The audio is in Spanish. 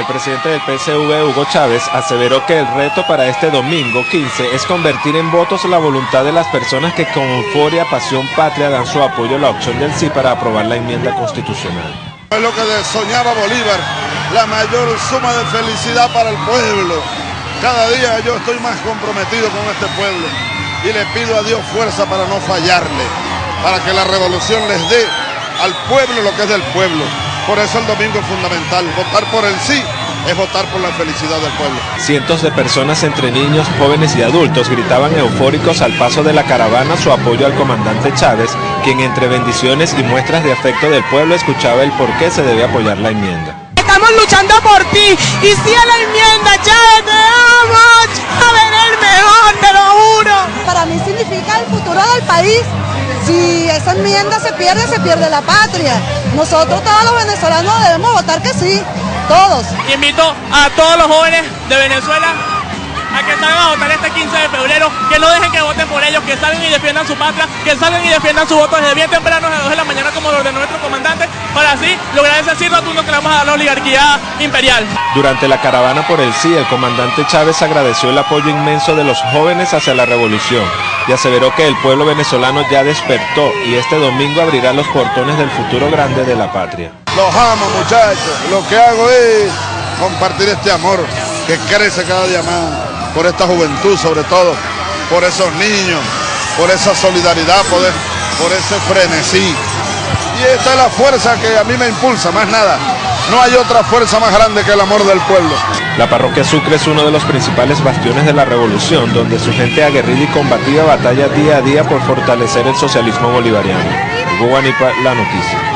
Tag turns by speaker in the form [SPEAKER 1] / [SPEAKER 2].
[SPEAKER 1] El presidente del PSV, Hugo Chávez, aseveró que el reto para este domingo 15 es convertir en votos la voluntad de las personas que con euforia, pasión patria dan su apoyo a la opción del sí para aprobar la enmienda constitucional.
[SPEAKER 2] Es lo que soñaba Bolívar, la mayor suma de felicidad para el pueblo. Cada día yo estoy más comprometido con este pueblo y le pido a Dios fuerza para no fallarle, para que la revolución les dé al pueblo lo que es del pueblo. Por eso el domingo es fundamental. Votar por el sí es votar por la felicidad del pueblo.
[SPEAKER 1] Cientos de personas entre niños, jóvenes y adultos gritaban eufóricos al paso de la caravana su apoyo al comandante Chávez, quien entre bendiciones y muestras de afecto del pueblo escuchaba el por qué se debe apoyar la enmienda.
[SPEAKER 3] Estamos luchando por ti y si a la enmienda, Chávez, te amo, Chávez, el mejor, te lo juro.
[SPEAKER 4] Para mí significa el futuro del país. Si esa enmienda se pierde, se pierde la patria. Nosotros todos los venezolanos debemos votar que sí, todos.
[SPEAKER 5] Invito a todos los jóvenes de Venezuela a que salgan a votar este 15 de febrero, que no dejen que voten por ellos, que salgan y defiendan su patria, que salgan y defiendan su voto desde bien temprano, a las 2 de la mañana, como lo de nuestro comandante, para así lograr ese sí rotundo que le vamos a dar a la oligarquía imperial.
[SPEAKER 1] Durante la caravana por el sí, el comandante Chávez agradeció el apoyo inmenso de los jóvenes hacia la revolución y aseveró que el pueblo venezolano ya despertó y este domingo abrirá los portones del futuro grande de la patria.
[SPEAKER 2] Los amo muchachos, lo que hago es compartir este amor que crece cada día más por esta juventud sobre todo, por esos niños, por esa solidaridad, por, por ese frenesí. Y esta es la fuerza que a mí me impulsa, más nada. No hay otra fuerza más grande que el amor del pueblo.
[SPEAKER 1] La parroquia Sucre es uno de los principales bastiones de la revolución, donde su gente aguerrida y combativa batalla día a día por fortalecer el socialismo bolivariano. Guanipa, la noticia.